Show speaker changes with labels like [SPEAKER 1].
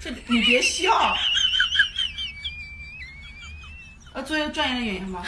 [SPEAKER 1] 这你别笑。要做一个专业的演员吗？